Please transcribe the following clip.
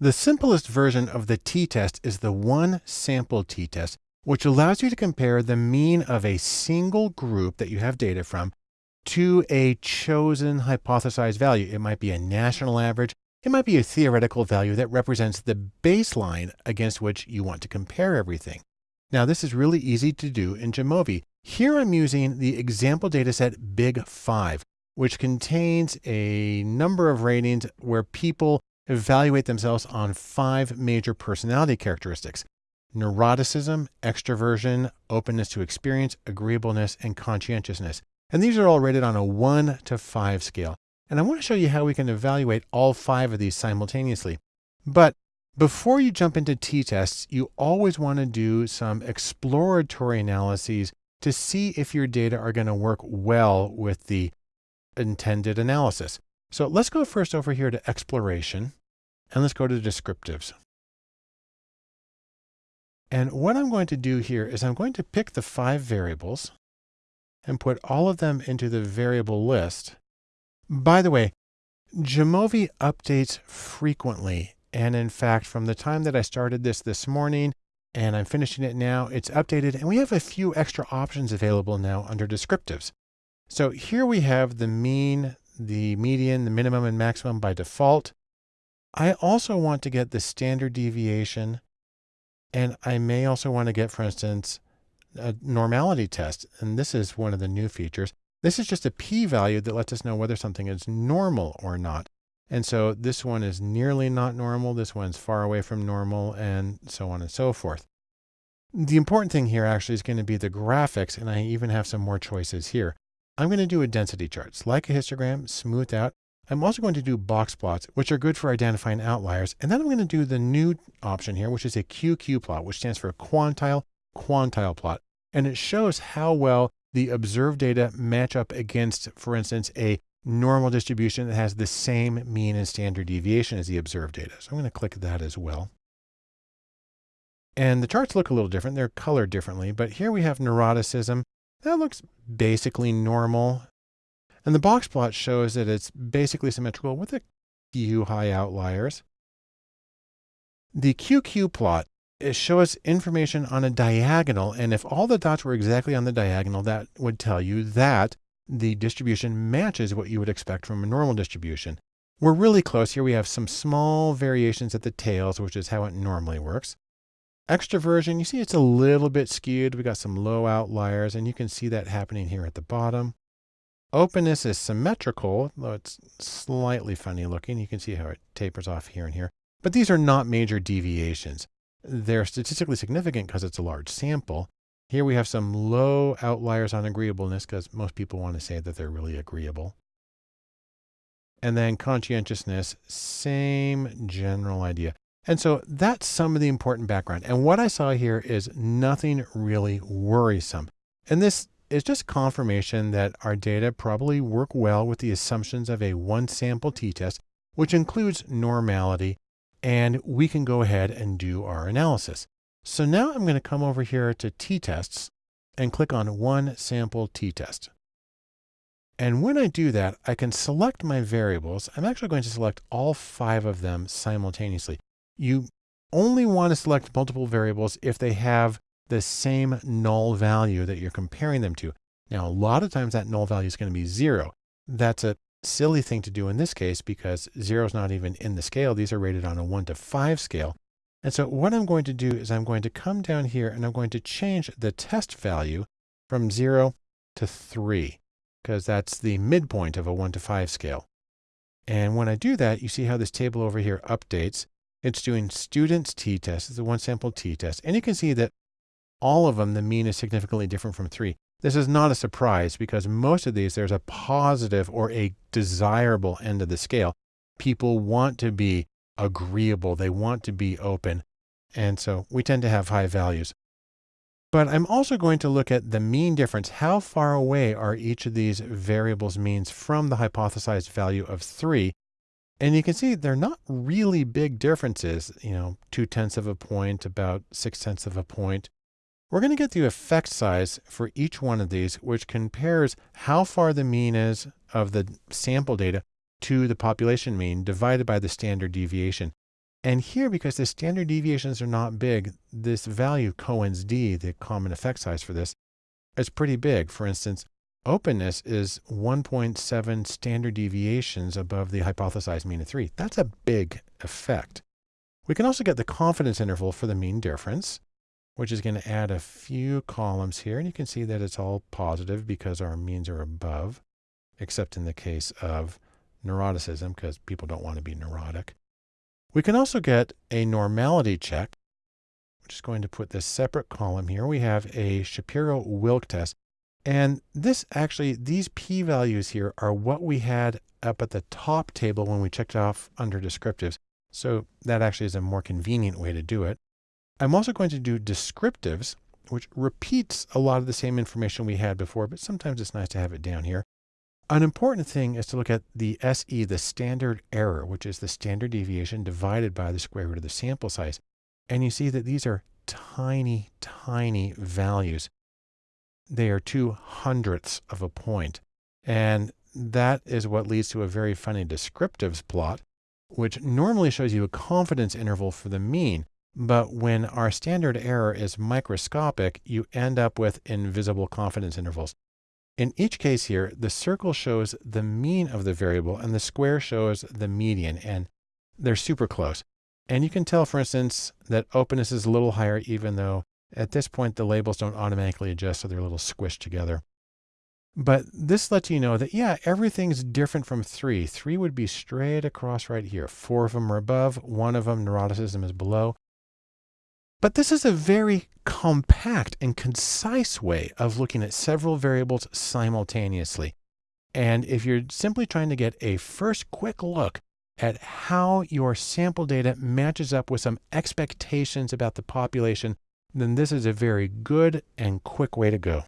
The simplest version of the t-test is the one sample t-test, which allows you to compare the mean of a single group that you have data from to a chosen hypothesized value. It might be a national average. It might be a theoretical value that represents the baseline against which you want to compare everything. Now, this is really easy to do in Jamovi. Here I'm using the example dataset Big 5, which contains a number of ratings where people evaluate themselves on five major personality characteristics neuroticism, extroversion, openness to experience, agreeableness, and conscientiousness. And these are all rated on a one to five scale. And I want to show you how we can evaluate all five of these simultaneously. But before you jump into t-tests, you always want to do some exploratory analyses to see if your data are going to work well with the intended analysis. So let's go first over here to exploration and let's go to descriptives. And what I'm going to do here is I'm going to pick the five variables and put all of them into the variable list. By the way, Jamovi updates frequently. And in fact, from the time that I started this this morning and I'm finishing it now, it's updated and we have a few extra options available now under descriptives. So here we have the mean, the median, the minimum and maximum by default. I also want to get the standard deviation. And I may also want to get, for instance, a normality test. And this is one of the new features. This is just a p-value that lets us know whether something is normal or not. And so this one is nearly not normal. This one's far away from normal and so on and so forth. The important thing here actually is going to be the graphics. And I even have some more choices here. I'm going to do a density chart, like a histogram, smoothed out. I'm also going to do box plots, which are good for identifying outliers. And then I'm going to do the new option here, which is a QQ plot, which stands for quantile quantile plot. And it shows how well the observed data match up against, for instance, a normal distribution that has the same mean and standard deviation as the observed data. So I'm going to click that as well. And the charts look a little different. They're colored differently, but here we have neuroticism. That looks basically normal. And the box plot shows that it's basically symmetrical with a few high outliers. The QQ plot it shows information on a diagonal. And if all the dots were exactly on the diagonal, that would tell you that the distribution matches what you would expect from a normal distribution. We're really close here. We have some small variations at the tails, which is how it normally works. Extroversion, you see it's a little bit skewed. We got some low outliers, and you can see that happening here at the bottom. Openness is symmetrical, though it's slightly funny looking. You can see how it tapers off here and here. But these are not major deviations. They're statistically significant because it's a large sample. Here we have some low outliers on agreeableness because most people want to say that they're really agreeable. And then conscientiousness, same general idea. And so that's some of the important background. And what I saw here is nothing really worrisome. And this is just confirmation that our data probably work well with the assumptions of a one sample t-test, which includes normality. And we can go ahead and do our analysis. So now I'm going to come over here to t-tests and click on one sample t-test. And when I do that, I can select my variables. I'm actually going to select all five of them simultaneously. You only want to select multiple variables if they have the same null value that you're comparing them to. Now, a lot of times that null value is going to be zero. That's a silly thing to do in this case because zero is not even in the scale. These are rated on a one to five scale. And so what I'm going to do is I'm going to come down here and I'm going to change the test value from zero to three because that's the midpoint of a one to five scale. And when I do that, you see how this table over here updates. It's doing students t-test. It's a one sample t-test. And you can see that all of them, the mean is significantly different from three. This is not a surprise because most of these, there's a positive or a desirable end of the scale. People want to be agreeable. They want to be open. And so we tend to have high values. But I'm also going to look at the mean difference. How far away are each of these variables means from the hypothesized value of three? And you can see they're not really big differences, you know, two tenths of a point, about six tenths of a point. We're going to get the effect size for each one of these, which compares how far the mean is of the sample data to the population mean divided by the standard deviation. And here, because the standard deviations are not big, this value Cohen's d, the common effect size for this, is pretty big. For instance, openness is 1.7 standard deviations above the hypothesized mean of 3. That's a big effect. We can also get the confidence interval for the mean difference, which is going to add a few columns here. And you can see that it's all positive because our means are above, except in the case of neuroticism, because people don't want to be neurotic. We can also get a normality check. I'm just going to put this separate column here. We have a Shapiro-Wilk test. And this actually, these p-values here are what we had up at the top table when we checked off under descriptives. So that actually is a more convenient way to do it. I'm also going to do descriptives, which repeats a lot of the same information we had before, but sometimes it's nice to have it down here. An important thing is to look at the SE, the standard error, which is the standard deviation divided by the square root of the sample size. And you see that these are tiny, tiny values. They are two hundredths of a point. And that is what leads to a very funny descriptives plot which normally shows you a confidence interval for the mean. But when our standard error is microscopic, you end up with invisible confidence intervals. In each case here, the circle shows the mean of the variable and the square shows the median, and they're super close. And you can tell, for instance, that openness is a little higher, even though at this point the labels don't automatically adjust, so they're a little squished together. But this lets you know that, yeah, everything's different from three. Three would be straight across right here. Four of them are above, one of them, neuroticism, is below. But this is a very compact and concise way of looking at several variables simultaneously. And if you're simply trying to get a first quick look at how your sample data matches up with some expectations about the population, then this is a very good and quick way to go.